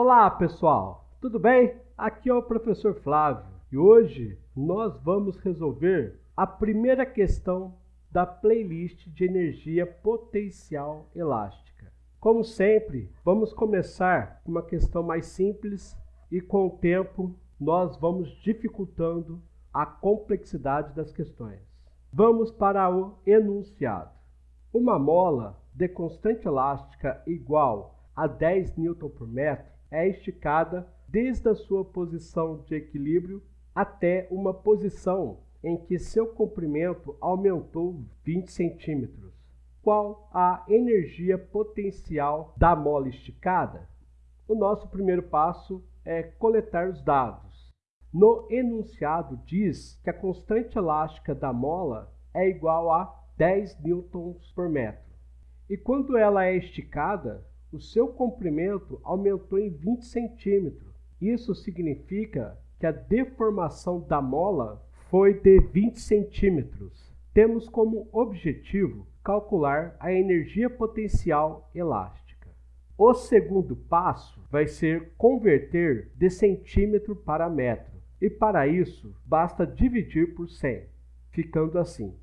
Olá pessoal, tudo bem? Aqui é o professor Flávio e hoje nós vamos resolver a primeira questão da playlist de energia potencial elástica. Como sempre, vamos começar com uma questão mais simples e com o tempo nós vamos dificultando a complexidade das questões. Vamos para o enunciado. Uma mola de constante elástica igual a 10 Nm por metro é esticada desde a sua posição de equilíbrio até uma posição em que seu comprimento aumentou 20 centímetros. Qual a energia potencial da mola esticada? O nosso primeiro passo é coletar os dados. No enunciado diz que a constante elástica da mola é igual a 10 newtons por metro. E quando ela é esticada, o seu comprimento aumentou em 20 centímetros. Isso significa que a deformação da mola foi de 20 centímetros. Temos como objetivo calcular a energia potencial elástica. O segundo passo vai ser converter de centímetro para metro. E para isso, basta dividir por 100, ficando assim.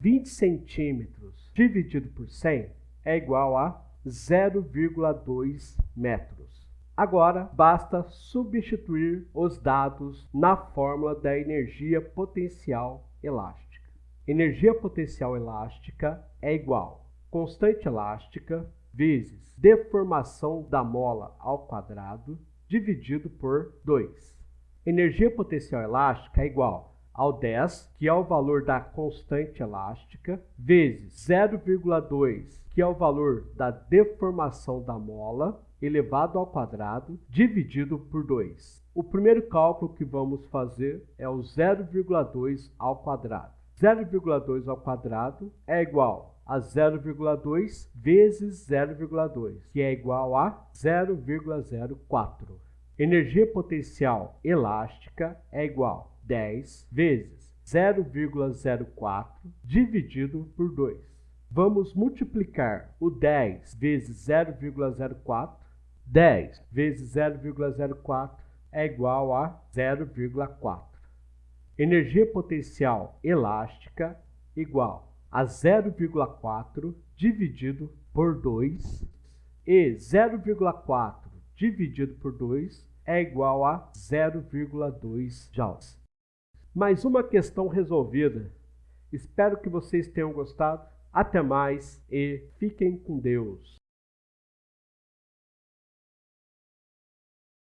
20 centímetros dividido por 100 é igual a 0,2 metros. Agora, basta substituir os dados na fórmula da energia potencial elástica. Energia potencial elástica é igual constante elástica vezes deformação da mola ao quadrado dividido por 2. Energia potencial elástica é igual ao 10, que é o valor da constante elástica, vezes 0,2, que é o valor da deformação da mola, elevado ao quadrado, dividido por 2. O primeiro cálculo que vamos fazer é o 0,2 ao quadrado. 0,2 ao quadrado é igual a 0,2 vezes 0,2, que é igual a 0,04. Energia potencial elástica é igual 10 vezes 0,04 dividido por 2. Vamos multiplicar o 10 vezes 0,04. 10 vezes 0,04 é igual a 0,4. Energia potencial elástica igual a 0,4 dividido por 2 e 0,4 dividido por 2 é igual a 0,2 joules mais uma questão resolvida. Espero que vocês tenham gostado. Até mais e fiquem com Deus.